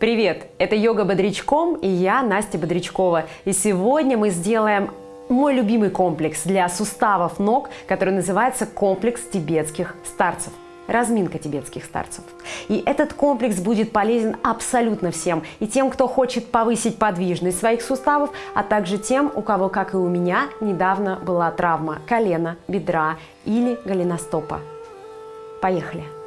Привет! Это Йога Бодрячком и я, Настя Бодрячкова. И сегодня мы сделаем мой любимый комплекс для суставов ног, который называется комплекс тибетских старцев разминка тибетских старцев. И этот комплекс будет полезен абсолютно всем. И тем, кто хочет повысить подвижность своих суставов, а также тем, у кого, как и у меня, недавно была травма колена, бедра или голеностопа. Поехали!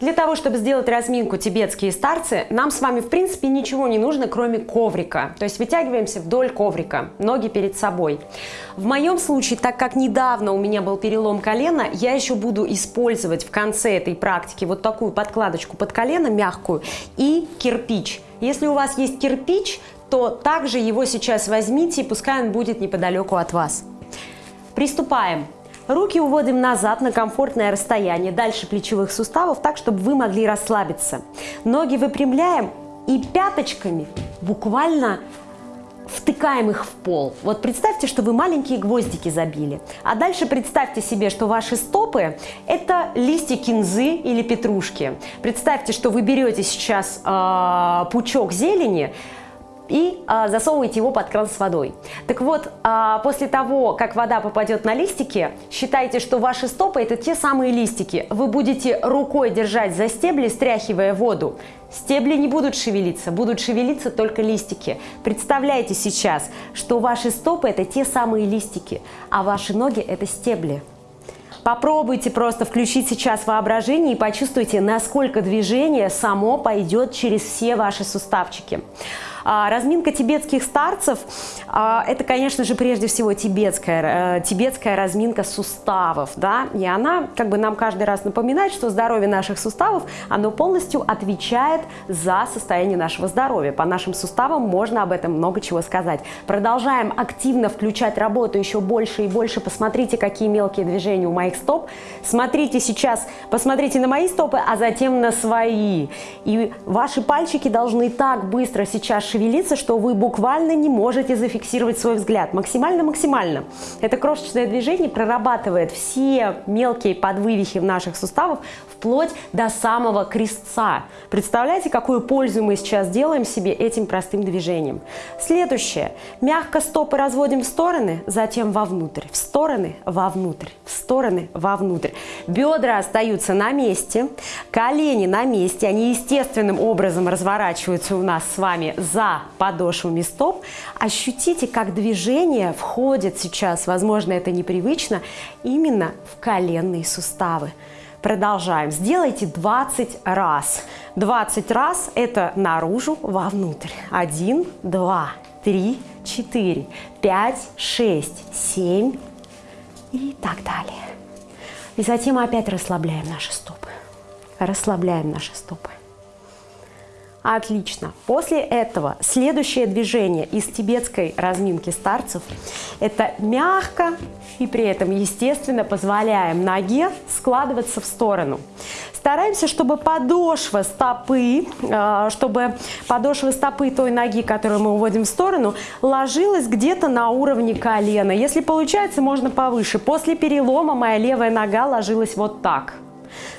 Для того, чтобы сделать разминку тибетские старцы, нам с вами в принципе ничего не нужно, кроме коврика. То есть вытягиваемся вдоль коврика, ноги перед собой. В моем случае, так как недавно у меня был перелом колена, я еще буду использовать в конце этой практики вот такую подкладочку под колено, мягкую, и кирпич. Если у вас есть кирпич, то также его сейчас возьмите, и пускай он будет неподалеку от вас. Приступаем. Руки уводим назад на комфортное расстояние, дальше плечевых суставов, так, чтобы вы могли расслабиться. Ноги выпрямляем и пяточками буквально втыкаем их в пол. Вот представьте, что вы маленькие гвоздики забили. А дальше представьте себе, что ваши стопы – это листья кинзы или петрушки. Представьте, что вы берете сейчас э, пучок зелени, и а, засовываете его под кран с водой. Так вот, а, после того, как вода попадет на листики, считайте, что ваши стопы это те самые листики. Вы будете рукой держать за стебли, стряхивая воду. Стебли не будут шевелиться, будут шевелиться только листики. Представляете сейчас, что ваши стопы это те самые листики, а ваши ноги это стебли. Попробуйте просто включить сейчас воображение и почувствуйте, насколько движение само пойдет через все ваши суставчики. А, разминка тибетских старцев а, – это, конечно же, прежде всего тибетская, э, тибетская разминка суставов. Да? И она как бы нам каждый раз напоминает, что здоровье наших суставов, оно полностью отвечает за состояние нашего здоровья. По нашим суставам можно об этом много чего сказать. Продолжаем активно включать работу еще больше и больше. Посмотрите, какие мелкие движения у моих стоп. Смотрите сейчас, посмотрите на мои стопы, а затем на свои. И ваши пальчики должны так быстро сейчас шевелиться, что вы буквально не можете зафиксировать свой взгляд. Максимально-максимально. Это крошечное движение прорабатывает все мелкие подвывихи в наших суставах вплоть до самого крестца. Представляете, какую пользу мы сейчас делаем себе этим простым движением. Следующее. Мягко стопы разводим в стороны, затем вовнутрь. В стороны, вовнутрь. В стороны, вовнутрь. Бедра остаются на месте, колени на месте. Они естественным образом разворачиваются у нас с вами за подошвами стоп, ощутите, как движение входит сейчас, возможно, это непривычно, именно в коленные суставы. Продолжаем. Сделайте 20 раз. 20 раз это наружу, вовнутрь. 1, 2, 3, 4, 5, 6, 7 и так далее. И затем опять расслабляем наши стопы. Расслабляем наши стопы. Отлично. После этого следующее движение из тибетской разминки старцев – это мягко и при этом, естественно, позволяем ноге складываться в сторону. Стараемся, чтобы подошва стопы, э, чтобы подошва стопы той ноги, которую мы уводим в сторону, ложилась где-то на уровне колена. Если получается, можно повыше. После перелома моя левая нога ложилась вот так –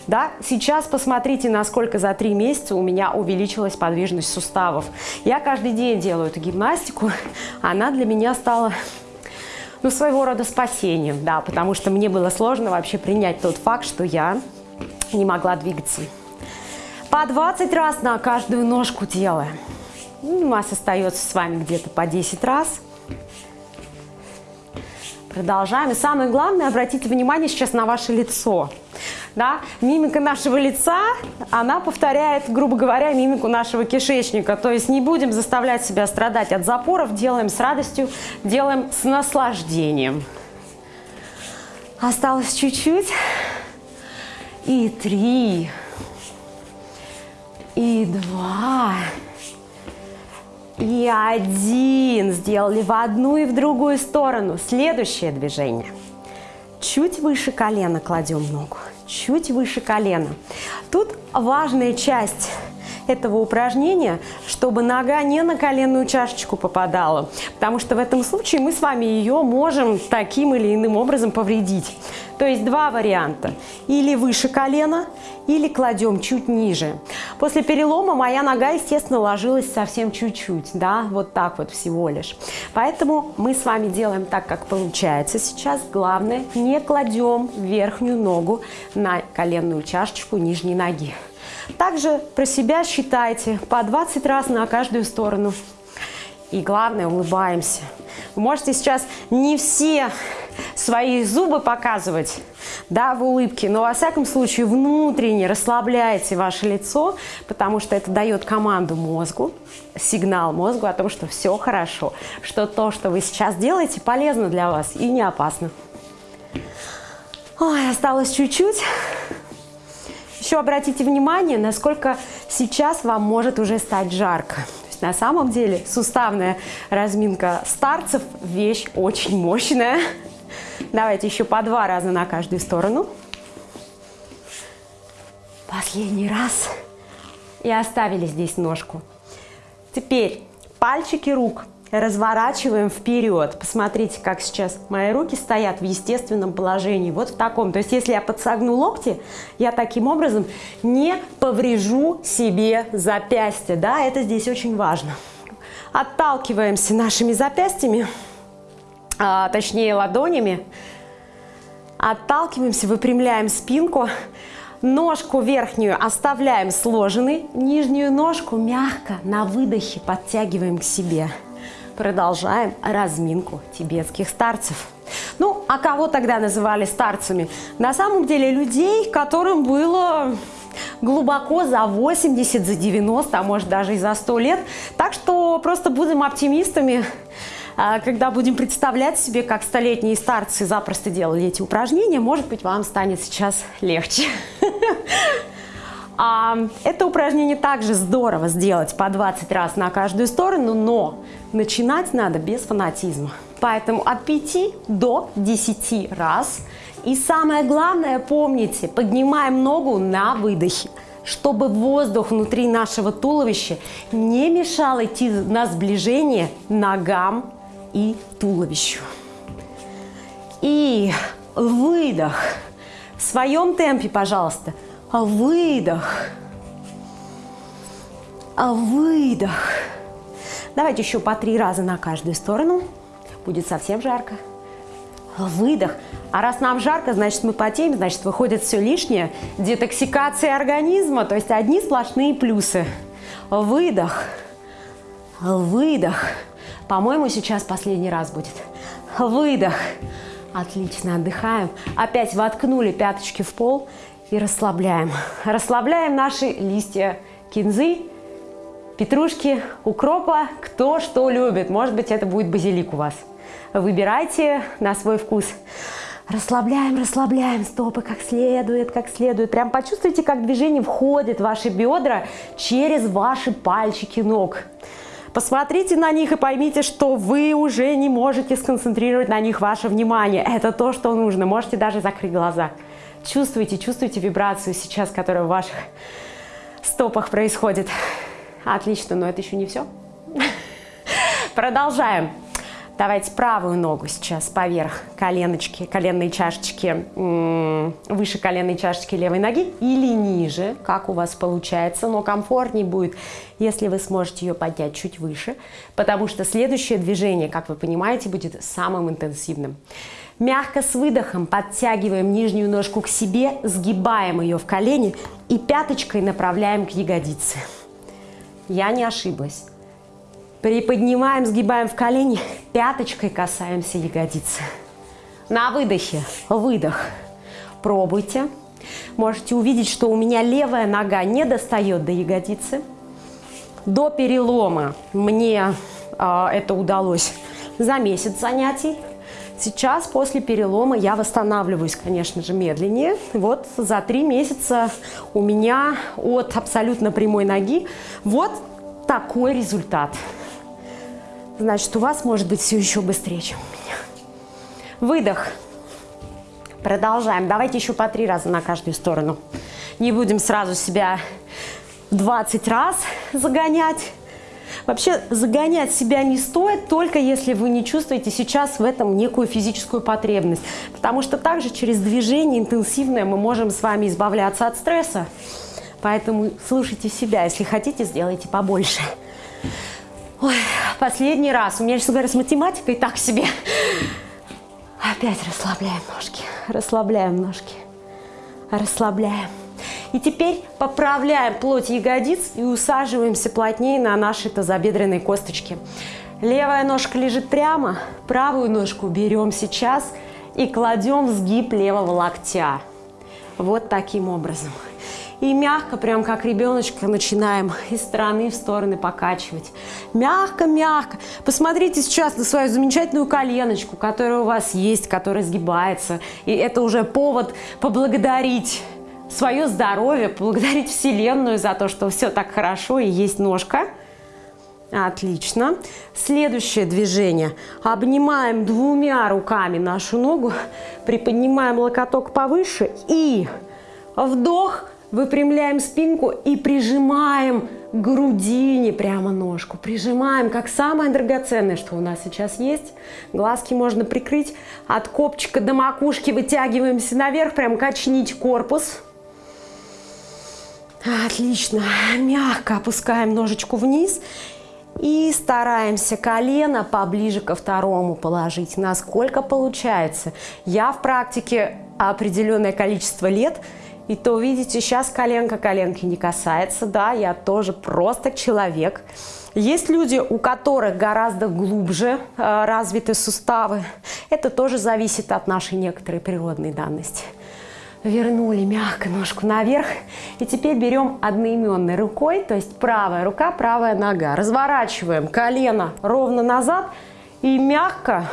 да? Сейчас посмотрите, насколько за три месяца у меня увеличилась подвижность суставов. Я каждый день делаю эту гимнастику, она для меня стала ну, своего рода спасением, да, потому что мне было сложно вообще принять тот факт, что я не могла двигаться. По 20 раз на каждую ножку делаем. Ну, у нас остается с вами где-то по 10 раз. Продолжаем. И самое главное, обратите внимание сейчас на ваше лицо да, мимика нашего лица, она повторяет, грубо говоря, мимику нашего кишечника. То есть не будем заставлять себя страдать от запоров, делаем с радостью, делаем с наслаждением. Осталось чуть-чуть. И три. И два. И один. Сделали в одну и в другую сторону. Следующее движение. Чуть выше колена кладем ногу чуть выше колена. Тут важная часть этого упражнения, чтобы нога не на коленную чашечку попадала, потому что в этом случае мы с вами ее можем таким или иным образом повредить. То есть два варианта. Или выше колена, или кладем чуть ниже. После перелома моя нога, естественно, ложилась совсем чуть-чуть, да, вот так вот всего лишь. Поэтому мы с вами делаем так, как получается сейчас. Главное, не кладем верхнюю ногу на коленную чашечку нижней ноги. Также про себя считайте по 20 раз на каждую сторону. И главное, улыбаемся. Вы можете сейчас не все свои зубы показывать, да, в улыбке, но во всяком случае внутренне расслабляете ваше лицо, потому что это дает команду мозгу, сигнал мозгу о том, что все хорошо, что то, что вы сейчас делаете, полезно для вас и не опасно. Ой, осталось чуть-чуть. Еще обратите внимание, насколько сейчас вам может уже стать жарко. На самом деле суставная разминка старцев – вещь очень мощная. Давайте еще по два раза на каждую сторону. Последний раз. И оставили здесь ножку. Теперь пальчики рук – разворачиваем вперед. Посмотрите, как сейчас мои руки стоят в естественном положении, вот в таком. То есть, если я подсогну локти, я таким образом не поврежу себе запястье. Да, это здесь очень важно. Отталкиваемся нашими запястьями, а, точнее ладонями. Отталкиваемся, выпрямляем спинку. Ножку верхнюю оставляем сложенной, нижнюю ножку мягко на выдохе подтягиваем к себе. Продолжаем разминку тибетских старцев. Ну, а кого тогда называли старцами? На самом деле людей, которым было глубоко за 80, за 90, а может даже и за 100 лет. Так что просто будем оптимистами, а, когда будем представлять себе, как столетние старцы запросто делали эти упражнения, может быть, вам станет сейчас легче. А, это упражнение также здорово сделать по 20 раз на каждую сторону, но начинать надо без фанатизма. Поэтому от 5 до 10 раз. И самое главное, помните, поднимаем ногу на выдохе чтобы воздух внутри нашего туловища не мешал идти на сближение ногам и туловищу. И выдох. В своем темпе, пожалуйста. Выдох. Выдох. Давайте еще по три раза на каждую сторону. Будет совсем жарко. Выдох. А раз нам жарко, значит мы потеем, значит выходит все лишнее. Детоксикация организма, то есть одни сплошные плюсы. Выдох. Выдох. По-моему, сейчас последний раз будет. Выдох. Отлично, отдыхаем. Опять воткнули пяточки в пол и расслабляем. Расслабляем наши листья кинзы, петрушки, укропа, кто что любит. Может быть, это будет базилик у вас. Выбирайте на свой вкус. Расслабляем, расслабляем стопы как следует, как следует. Прям почувствуйте, как движение входит в ваши бедра через ваши пальчики ног. Посмотрите на них и поймите, что вы уже не можете сконцентрировать на них ваше внимание. Это то, что нужно. Можете даже закрыть глаза. Чувствуйте, чувствуйте вибрацию сейчас, которая в ваших стопах происходит. Отлично, но это еще не все. Продолжаем. Давайте правую ногу сейчас поверх коленочки, коленной чашечки, выше коленной чашечки левой ноги или ниже, как у вас получается, но комфортнее будет, если вы сможете ее поднять чуть выше, потому что следующее движение, как вы понимаете, будет самым интенсивным. Мягко с выдохом подтягиваем нижнюю ножку к себе, сгибаем ее в колени и пяточкой направляем к ягодице. Я не ошиблась. Приподнимаем, сгибаем в колени, пяточкой касаемся ягодицы. На выдохе, выдох. Пробуйте. Можете увидеть, что у меня левая нога не достает до ягодицы. До перелома мне э, это удалось за месяц занятий. Сейчас, после перелома, я восстанавливаюсь, конечно же, медленнее. Вот за три месяца у меня от абсолютно прямой ноги вот такой результат значит у вас может быть все еще быстрее, чем у меня. Выдох. Продолжаем. Давайте еще по три раза на каждую сторону. Не будем сразу себя 20 раз загонять. Вообще загонять себя не стоит, только если вы не чувствуете сейчас в этом некую физическую потребность. Потому что также через движение интенсивное мы можем с вами избавляться от стресса. Поэтому слушайте себя, если хотите, сделайте побольше. Ой, последний раз. У меня сейчас говорят с математикой так себе. Опять расслабляем ножки, расслабляем ножки, расслабляем. И теперь поправляем плоть ягодиц и усаживаемся плотнее на наши тазобедренные косточки. Левая ножка лежит прямо, правую ножку берем сейчас и кладем в сгиб левого локтя. Вот таким образом. И мягко, прям как ребеночка, начинаем из стороны в стороны покачивать. Мягко-мягко. Посмотрите сейчас на свою замечательную коленочку, которая у вас есть, которая сгибается. И это уже повод поблагодарить свое здоровье, поблагодарить Вселенную за то, что все так хорошо и есть ножка. Отлично. Следующее движение. Обнимаем двумя руками нашу ногу, приподнимаем локоток повыше и вдох, выпрямляем спинку и прижимаем к грудине прямо ножку. Прижимаем, как самое драгоценное, что у нас сейчас есть. Глазки можно прикрыть. От копчика до макушки вытягиваемся наверх, прям качнить корпус. Отлично. Мягко опускаем ножечку вниз и стараемся колено поближе ко второму положить. Насколько получается. Я в практике определенное количество лет, и то, видите, сейчас коленка коленки не касается. Да, я тоже просто человек. Есть люди, у которых гораздо глубже э, развиты суставы. Это тоже зависит от нашей некоторой природной данности вернули мягко ножку наверх. И теперь берем одноименной рукой, то есть правая рука, правая нога. Разворачиваем колено ровно назад и мягко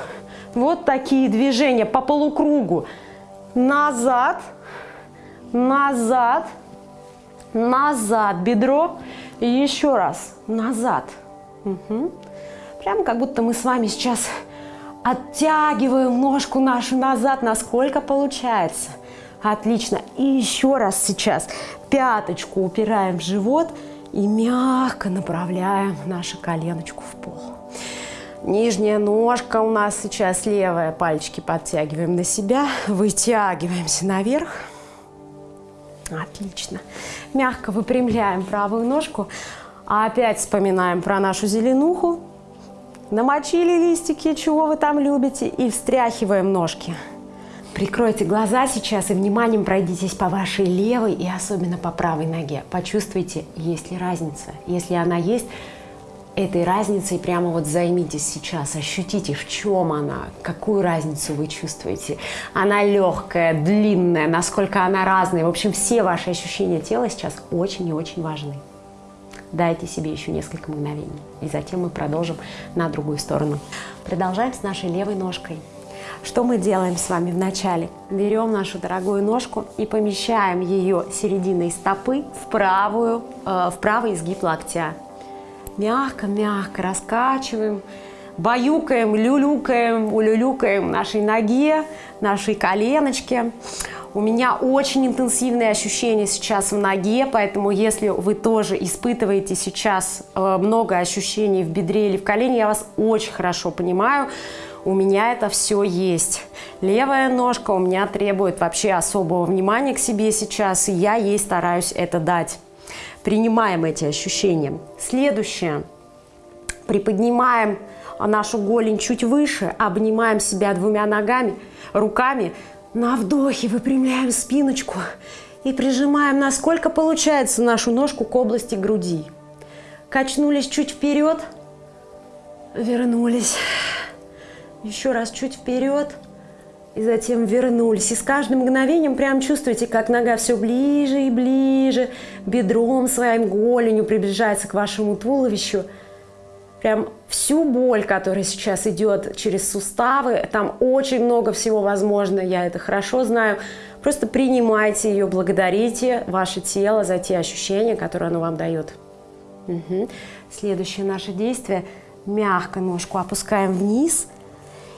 вот такие движения по полукругу. Назад, назад, назад бедро. И еще раз назад. Угу. Прямо как будто мы с вами сейчас оттягиваем ножку нашу назад, насколько получается. Отлично. И еще раз сейчас пяточку упираем в живот и мягко направляем нашу коленочку в пол. Нижняя ножка у нас сейчас левая. Пальчики подтягиваем на себя. Вытягиваемся наверх. Отлично. Мягко выпрямляем правую ножку. Опять вспоминаем про нашу зеленуху. Намочили листики, чего вы там любите. И встряхиваем ножки. Прикройте глаза сейчас и вниманием пройдитесь по вашей левой и особенно по правой ноге. Почувствуйте, есть ли разница. Если она есть, этой разницей прямо вот займитесь сейчас, ощутите, в чем она, какую разницу вы чувствуете. Она легкая, длинная, насколько она разная. В общем, все ваши ощущения тела сейчас очень и очень важны. Дайте себе еще несколько мгновений, и затем мы продолжим на другую сторону. Продолжаем с нашей левой ножкой. Что мы делаем с вами вначале? Берем нашу дорогую ножку и помещаем ее серединой стопы в, правую, э, в правый изгиб локтя. Мягко-мягко раскачиваем, баюкаем, люлюкаем, улюлюкаем нашей ноге, нашей коленочке. У меня очень интенсивные ощущения сейчас в ноге, поэтому если вы тоже испытываете сейчас э, много ощущений в бедре или в колене, я вас очень хорошо понимаю у меня это все есть. Левая ножка у меня требует вообще особого внимания к себе сейчас, и я ей стараюсь это дать. Принимаем эти ощущения. Следующее. Приподнимаем нашу голень чуть выше, обнимаем себя двумя ногами, руками. На вдохе выпрямляем спиночку и прижимаем, насколько получается, нашу ножку к области груди. Качнулись чуть вперед, вернулись еще раз чуть вперед и затем вернулись. И с каждым мгновением прям чувствуете, как нога все ближе и ближе, бедром своим голенью приближается к вашему туловищу. Прям всю боль, которая сейчас идет через суставы, там очень много всего возможно, я это хорошо знаю. Просто принимайте ее, благодарите ваше тело за те ощущения, которые оно вам дает. Угу. Следующее наше действие. Мягко ножку опускаем вниз –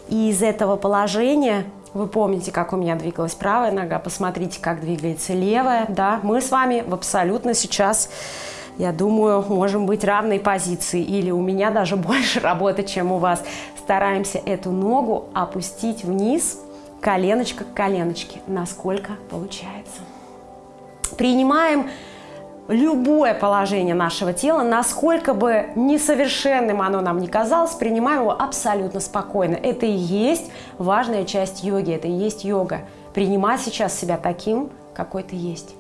и из этого положения, вы помните, как у меня двигалась правая нога, посмотрите, как двигается левая, да, мы с вами в абсолютно сейчас я думаю, можем быть равной позиции или у меня даже больше работы, чем у вас. Стараемся эту ногу опустить вниз, коленочка к коленочке, насколько получается. Принимаем любое положение нашего тела, насколько бы несовершенным оно нам не казалось, принимаем его абсолютно спокойно. Это и есть важная часть йоги, это и есть йога. Принимать сейчас себя таким, какой ты есть.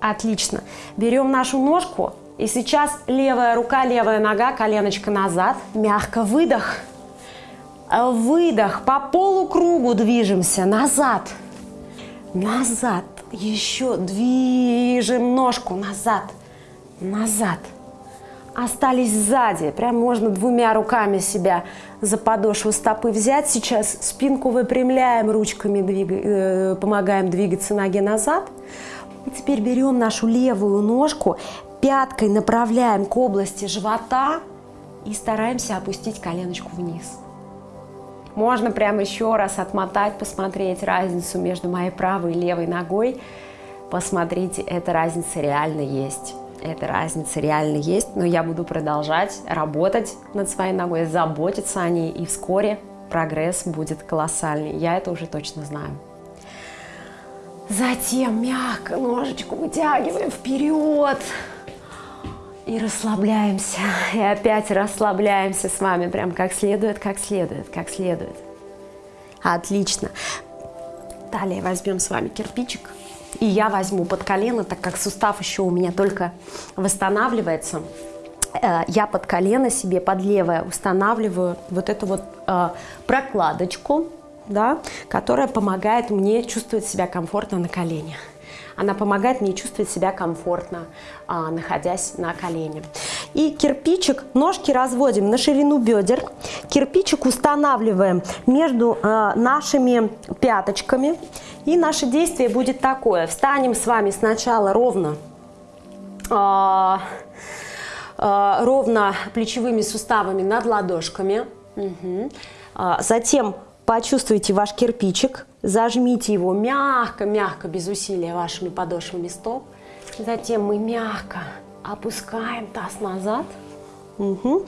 Отлично. Берем нашу ножку, и сейчас левая рука, левая нога, коленочка назад, мягко выдох. Выдох, по полукругу движемся, назад, назад, еще движем ножку назад, назад. Остались сзади, прям можно двумя руками себя за подошву стопы взять. Сейчас спинку выпрямляем, ручками двига, э, помогаем двигаться ноги назад. И теперь берем нашу левую ножку, пяткой направляем к области живота и стараемся опустить коленочку вниз. Можно прямо еще раз отмотать, посмотреть разницу между моей правой и левой ногой. Посмотрите, эта разница реально есть. Эта разница реально есть, но я буду продолжать работать над своей ногой, заботиться о ней, и вскоре прогресс будет колоссальный. Я это уже точно знаю. Затем мягко ножечку вытягиваем вперед. И расслабляемся. И опять расслабляемся с вами. Прям как следует, как следует, как следует. Отлично. Далее возьмем с вами кирпичик. И я возьму под колено, так как сустав еще у меня только восстанавливается. Э, я под колено себе, под левое устанавливаю вот эту вот э, прокладочку, да, которая помогает мне чувствовать себя комфортно на коленях. Она помогает мне чувствовать себя комфортно, а, находясь на колене. И кирпичик, ножки разводим на ширину бедер. Кирпичик устанавливаем между а, нашими пяточками. И наше действие будет такое. Встанем с вами сначала ровно, а, ровно плечевыми суставами над ладошками. Угу. Затем Почувствуйте ваш кирпичик, зажмите его мягко-мягко, без усилия вашими подошвами стоп. Затем мы мягко опускаем таз назад, угу.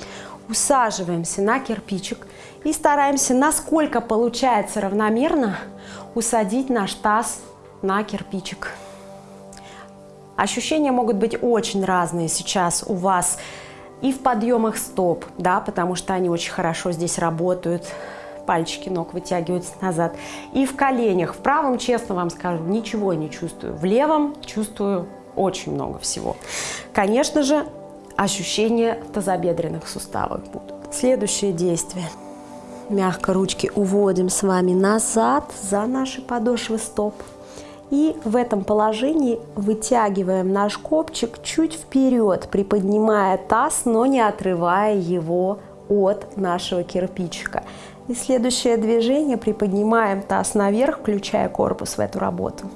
усаживаемся на кирпичик и стараемся, насколько получается равномерно, усадить наш таз на кирпичик. Ощущения могут быть очень разные сейчас у вас и в подъемах стоп, да, потому что они очень хорошо здесь работают, пальчики ног вытягиваются назад. И в коленях, в правом, честно вам скажу, ничего не чувствую. В левом чувствую очень много всего. Конечно же, ощущения в тазобедренных суставах будут. Следующее действие. Мягко ручки уводим с вами назад за наши подошвы стоп. И в этом положении вытягиваем наш копчик чуть вперед, приподнимая таз, но не отрывая его от нашего кирпичика. И следующее движение, приподнимаем таз наверх, включая корпус в эту работу.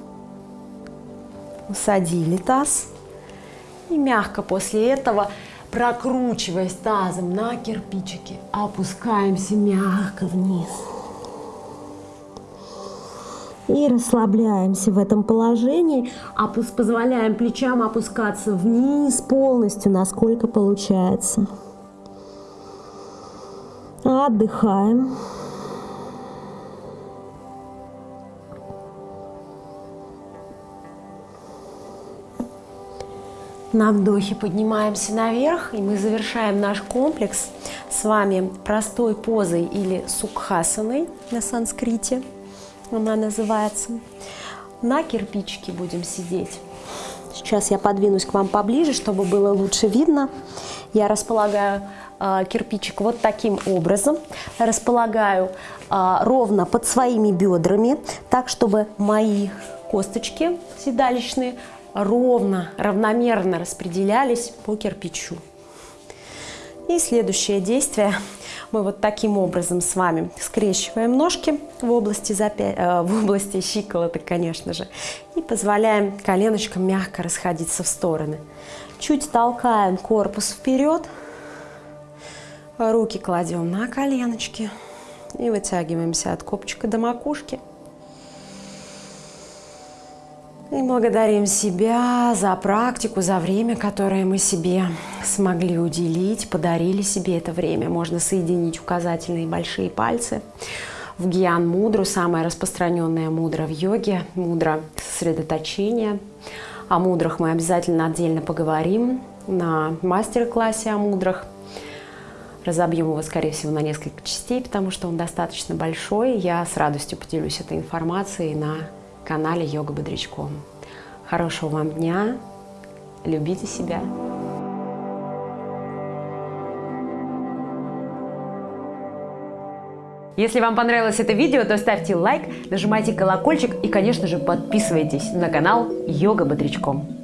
Усадили таз. И мягко после этого, прокручиваясь тазом на кирпичики, опускаемся мягко вниз. И расслабляемся в этом положении, позволяем плечам опускаться вниз полностью, насколько получается. Отдыхаем. На вдохе поднимаемся наверх, и мы завершаем наш комплекс с вами простой позой или сукхасаной на санскрите, она называется. На кирпичике будем сидеть. Сейчас я подвинусь к вам поближе, чтобы было лучше видно. Я располагаю кирпичик вот таким образом. Располагаю э, ровно под своими бедрами, так, чтобы мои косточки седалищные ровно, равномерно распределялись по кирпичу. И следующее действие. Мы вот таким образом с вами скрещиваем ножки в области, запя... э, в области щиколоток, конечно же, и позволяем коленочкам мягко расходиться в стороны. Чуть толкаем корпус вперед, руки кладем на коленочки и вытягиваемся от копчика до макушки. И благодарим себя за практику, за время, которое мы себе смогли уделить, подарили себе это время. Можно соединить указательные и большие пальцы. В гьян мудру, самая распространенная мудра в йоге, мудра сосредоточения. О мудрах мы обязательно отдельно поговорим на мастер-классе о мудрах. Разобьем его, скорее всего, на несколько частей, потому что он достаточно большой. Я с радостью поделюсь этой информацией на канале Йога Бодрячком. Хорошего вам дня, любите себя. Если вам понравилось это видео, то ставьте лайк, нажимайте колокольчик и, конечно же, подписывайтесь на канал Йога Бодрячком.